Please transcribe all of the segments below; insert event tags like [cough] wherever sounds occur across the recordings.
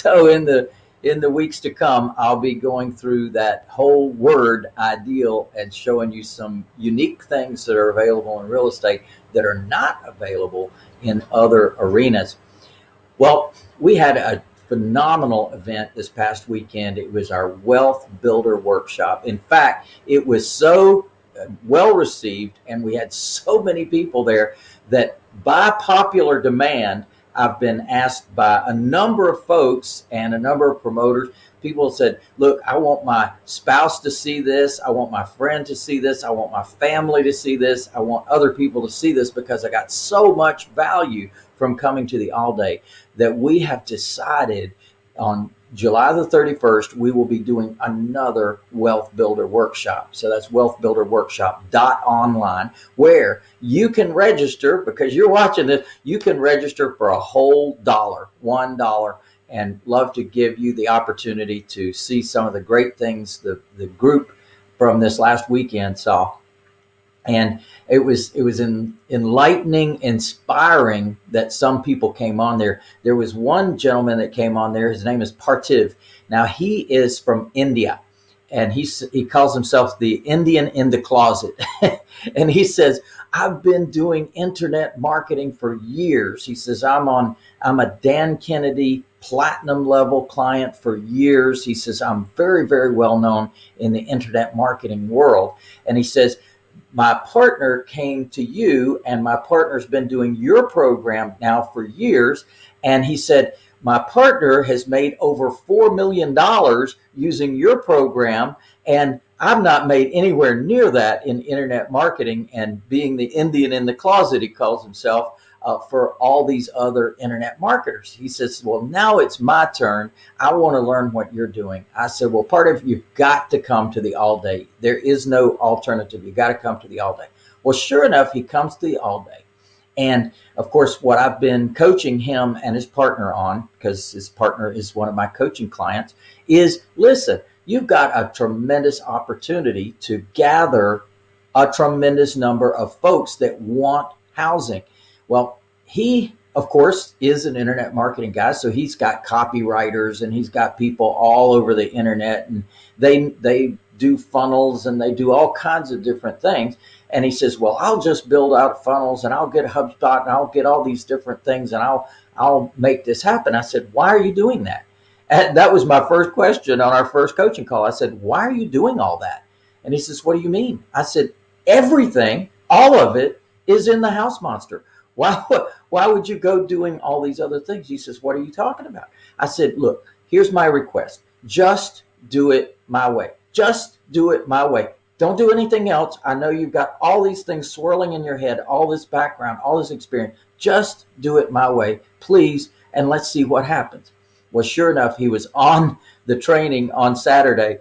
[laughs] so in the in the weeks to come, I'll be going through that whole word ideal and showing you some unique things that are available in real estate that are not available in other arenas. Well, we had a phenomenal event this past weekend. It was our Wealth Builder Workshop. In fact, it was so uh, well received and we had so many people there that by popular demand, I've been asked by a number of folks and a number of promoters. People said, look, I want my spouse to see this. I want my friend to see this. I want my family to see this. I want other people to see this because I got so much value from coming to the all day that we have decided on July the 31st, we will be doing another Wealth Builder Workshop. So that's Wealth Builder Workshop dot online, where you can register because you're watching this. You can register for a whole dollar, one dollar, and love to give you the opportunity to see some of the great things the the group from this last weekend saw and it was it was in, enlightening inspiring that some people came on there. There was one gentleman that came on there. His name is Parthiv. Now he is from india and he he calls himself the indian in the closet. [laughs] And he says i've been doing internet marketing for years. He says i'm on i'm a dan kennedy platinum level client for years. He says i'm very very well known in the internet marketing world. And he says my partner came to you and my partner's been doing your program now for years. And he said, my partner has made over $4 million using your program. And I've not made anywhere near that in internet marketing and being the Indian in the closet, he calls himself uh, for all these other internet marketers. He says, well, now it's my turn. I want to learn what you're doing. I said, well, part of you've got to come to the all day. There is no alternative. You've got to come to the all day. Well, sure enough, he comes to the all day. And of course, what I've been coaching him and his partner on, because his partner is one of my coaching clients, is listen, you've got a tremendous opportunity to gather a tremendous number of folks that want housing. Well, he, of course, is an internet marketing guy. So he's got copywriters and he's got people all over the internet and they, they do funnels and they do all kinds of different things. And he says, well, I'll just build out funnels and I'll get HubSpot and I'll get all these different things and I'll, I'll make this happen. I said, why are you doing that? And that was my first question on our first coaching call. I said, why are you doing all that? And he says, what do you mean? I said, everything, all of it is in the house monster. Why, why would you go doing all these other things? He says, what are you talking about? I said, look, here's my request. Just do it my way. Just do it my way. Don't do anything else. I know you've got all these things swirling in your head, all this background, all this experience. Just do it my way, please. And let's see what happens. Well, sure enough, he was on the training on Saturday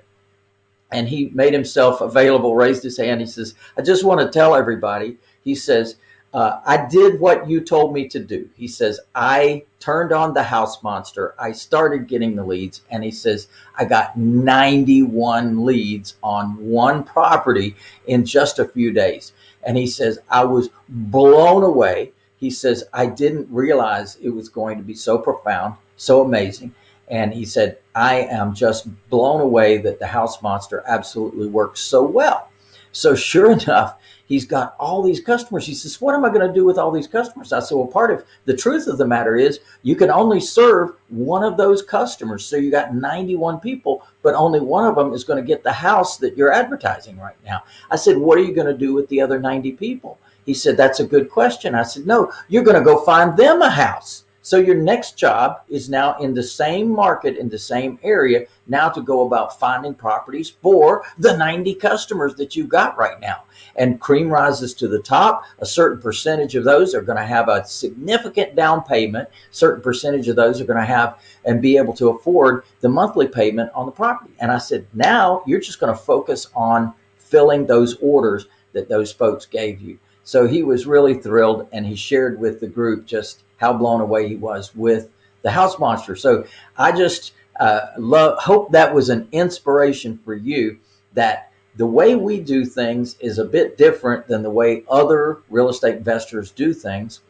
and he made himself available, raised his hand. He says, I just want to tell everybody, he says, uh, I did what you told me to do. He says, I turned on the house monster. I started getting the leads. And he says, I got 91 leads on one property in just a few days. And he says, I was blown away. He says, I didn't realize it was going to be so profound, so amazing. And he said, I am just blown away that the house monster absolutely works so well. So sure [laughs] enough, he's got all these customers. He says, what am I going to do with all these customers? I said, well, part of the truth of the matter is you can only serve one of those customers. So you got 91 people, but only one of them is going to get the house that you're advertising right now. I said, what are you going to do with the other 90 people? He said, that's a good question. I said, no, you're going to go find them a house. So your next job is now in the same market, in the same area, now to go about finding properties for the 90 customers that you've got right now. And cream rises to the top. A certain percentage of those are going to have a significant down payment. Certain percentage of those are going to have and be able to afford the monthly payment on the property. And I said, now you're just going to focus on filling those orders that those folks gave you. So he was really thrilled and he shared with the group just how blown away he was with the house monster. So I just uh, love, hope that was an inspiration for you that the way we do things is a bit different than the way other real estate investors do things.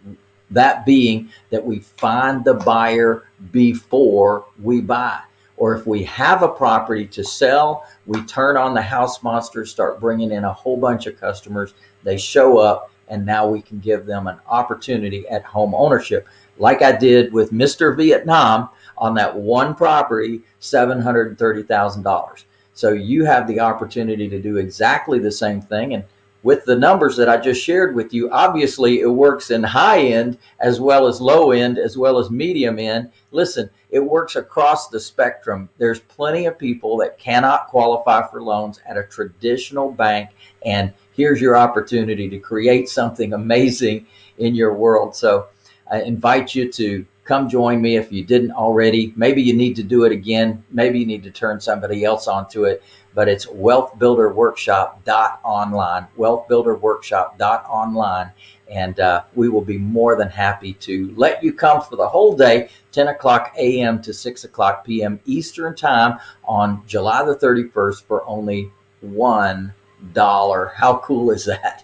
That being that we find the buyer before we buy. Or if we have a property to sell, we turn on the house monster, start bringing in a whole bunch of customers. They show up and now we can give them an opportunity at home ownership. Like I did with Mr. Vietnam on that one property, $730,000. So you have the opportunity to do exactly the same thing. And with the numbers that I just shared with you, obviously it works in high end as well as low end, as well as medium end. Listen, it works across the spectrum. There's plenty of people that cannot qualify for loans at a traditional bank. And here's your opportunity to create something amazing in your world. So I invite you to come join me if you didn't already. Maybe you need to do it again. Maybe you need to turn somebody else onto it, but it's wealthbuilderworkshop.online, wealthbuilderworkshop.online. And uh, we will be more than happy to let you come for the whole day, 10 o'clock a.m. to 6 o'clock p.m. Eastern time on July the 31st for only $1. How cool is that?